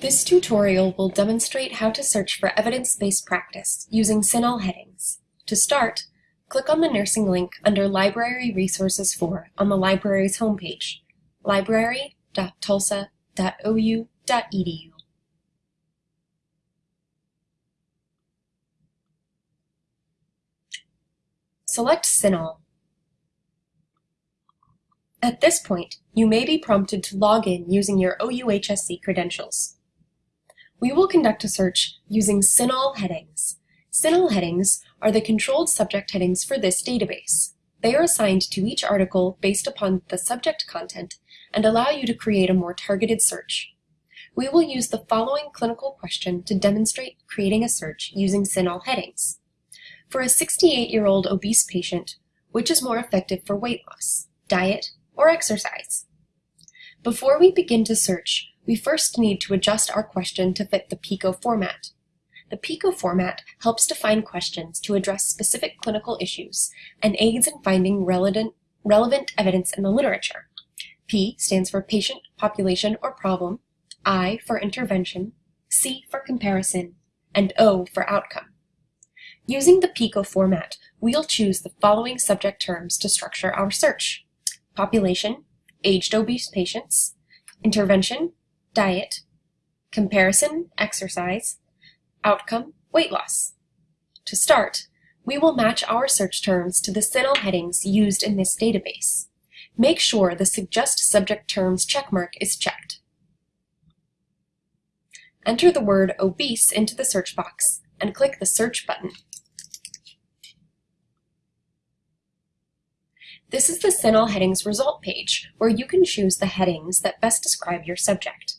This tutorial will demonstrate how to search for evidence-based practice using CINAHL headings. To start, click on the nursing link under Library Resources for on the library's homepage, library.tulsa.ou.edu. Select CINAHL. At this point, you may be prompted to log in using your OUHSC credentials. We will conduct a search using CINAHL headings. CINAHL headings are the controlled subject headings for this database. They are assigned to each article based upon the subject content and allow you to create a more targeted search. We will use the following clinical question to demonstrate creating a search using CINAHL headings. For a 68-year-old obese patient, which is more effective for weight loss, diet, or exercise? Before we begin to search, we first need to adjust our question to fit the PICO format. The PICO format helps define questions to address specific clinical issues and aids in finding relevant, relevant evidence in the literature. P stands for patient, population, or problem, I for intervention, C for comparison, and O for outcome. Using the PICO format, we'll choose the following subject terms to structure our search. Population, aged obese patients, intervention, diet, comparison, exercise, outcome, weight loss. To start, we will match our search terms to the CINAHL headings used in this database. Make sure the Suggest Subject Terms checkmark is checked. Enter the word obese into the search box and click the Search button. This is the CINAHL Headings result page, where you can choose the headings that best describe your subject.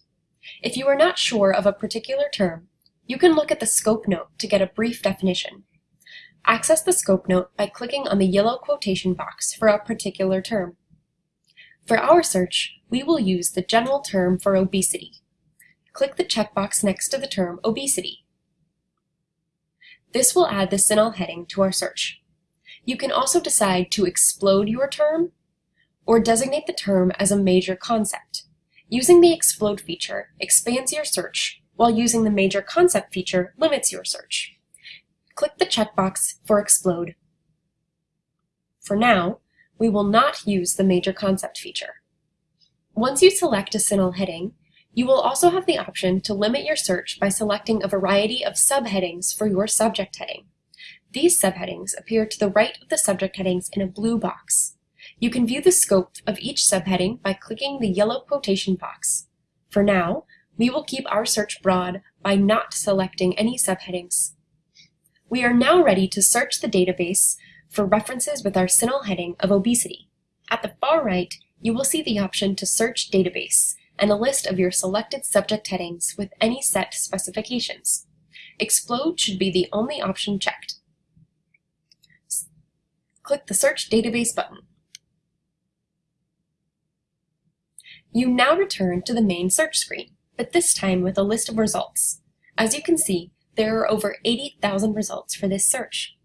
If you are not sure of a particular term, you can look at the scope note to get a brief definition. Access the scope note by clicking on the yellow quotation box for a particular term. For our search, we will use the general term for obesity. Click the checkbox next to the term obesity. This will add the CINAHL heading to our search. You can also decide to explode your term or designate the term as a major concept. Using the explode feature expands your search, while using the major concept feature limits your search. Click the checkbox for explode. For now, we will not use the major concept feature. Once you select a CINAHL heading, you will also have the option to limit your search by selecting a variety of subheadings for your subject heading. These subheadings appear to the right of the subject headings in a blue box. You can view the scope of each subheading by clicking the yellow quotation box. For now, we will keep our search broad by not selecting any subheadings. We are now ready to search the database for references with our CINAHL heading of obesity. At the far right, you will see the option to search database and a list of your selected subject headings with any set specifications. Explode should be the only option checked click the Search Database button. You now return to the main search screen, but this time with a list of results. As you can see, there are over 80,000 results for this search.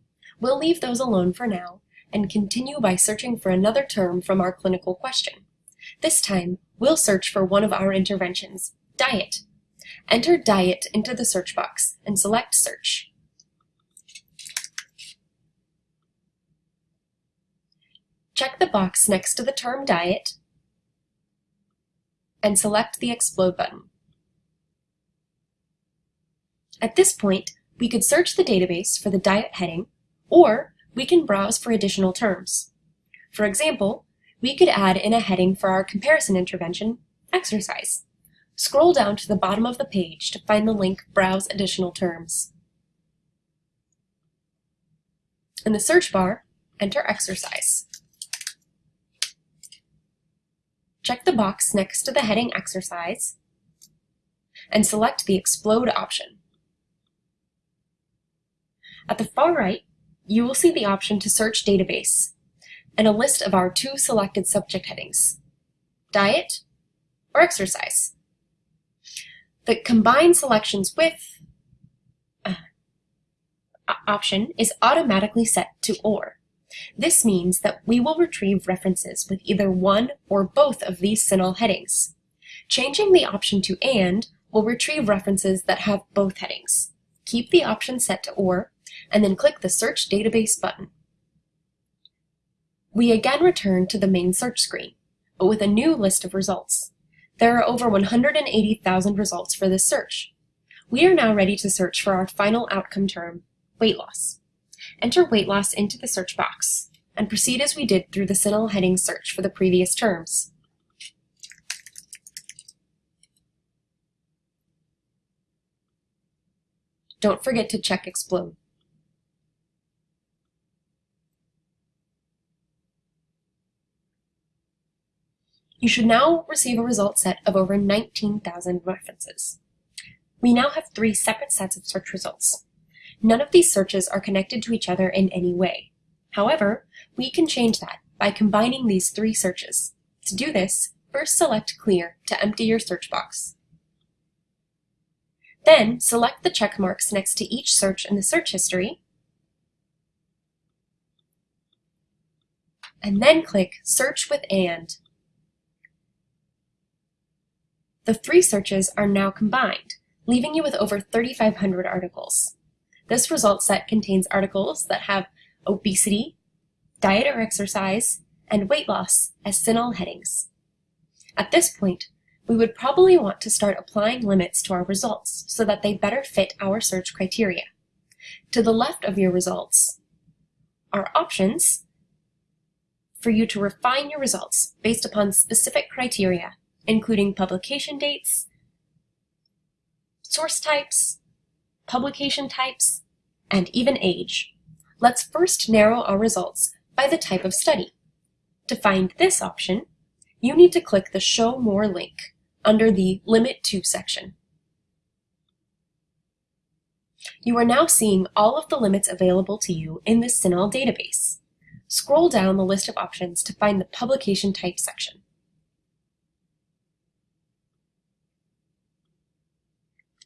We'll leave those alone for now and continue by searching for another term from our clinical question. This time, we'll search for one of our interventions, diet. Enter diet into the search box and select search. Check the box next to the term diet and select the Explode button. At this point, we could search the database for the diet heading, or we can browse for additional terms. For example, we could add in a heading for our comparison intervention, exercise. Scroll down to the bottom of the page to find the link Browse Additional Terms. In the search bar, enter exercise. Check the box next to the heading Exercise and select the Explode option. At the far right, you will see the option to search database and a list of our two selected subject headings, diet or exercise. The combine selections with uh, option is automatically set to or. This means that we will retrieve references with either one or both of these CINAHL headings. Changing the option to AND will retrieve references that have both headings. Keep the option set to OR, and then click the Search Database button. We again return to the main search screen, but with a new list of results. There are over 180,000 results for this search. We are now ready to search for our final outcome term, weight loss. Enter weight loss into the search box, and proceed as we did through the CINAHL heading search for the previous terms. Don't forget to check Explode. You should now receive a result set of over 19,000 references. We now have three separate sets of search results. None of these searches are connected to each other in any way. However, we can change that by combining these three searches. To do this, first select Clear to empty your search box. Then select the check marks next to each search in the search history, and then click Search with AND. The three searches are now combined, leaving you with over 3,500 articles. This result set contains articles that have obesity, diet or exercise, and weight loss as CINAHL headings. At this point, we would probably want to start applying limits to our results so that they better fit our search criteria. To the left of your results are options for you to refine your results based upon specific criteria, including publication dates, source types, publication types, and even age. Let's first narrow our results by the type of study. To find this option, you need to click the Show More link under the Limit To section. You are now seeing all of the limits available to you in the CINAHL database. Scroll down the list of options to find the Publication Type section.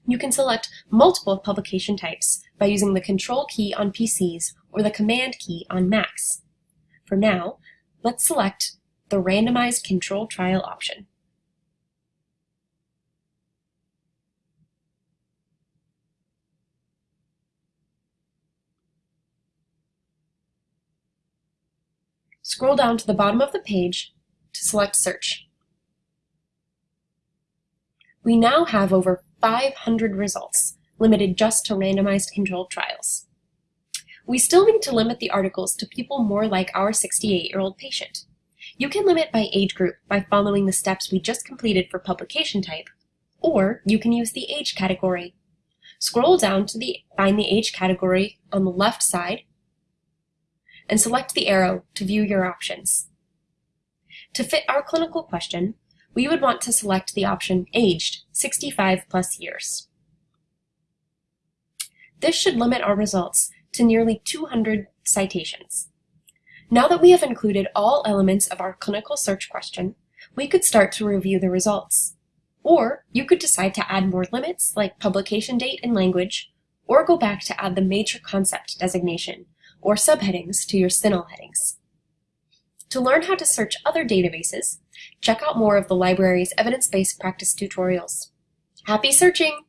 You can select multiple publication types by using the Control key on PCs or the Command key on Macs. For now, let's select the Randomized Control Trial option. Scroll down to the bottom of the page to select Search. We now have over 500 results, limited just to randomized controlled trials. We still need to limit the articles to people more like our 68-year-old patient. You can limit by age group by following the steps we just completed for publication type, or you can use the age category. Scroll down to the, find the age category on the left side and select the arrow to view your options. To fit our clinical question, we would want to select the option Aged, 65 plus years. This should limit our results to nearly 200 citations. Now that we have included all elements of our clinical search question, we could start to review the results. Or you could decide to add more limits like publication date and language, or go back to add the major concept designation, or subheadings to your CINAHL headings. To learn how to search other databases, check out more of the library's evidence-based practice tutorials. Happy searching!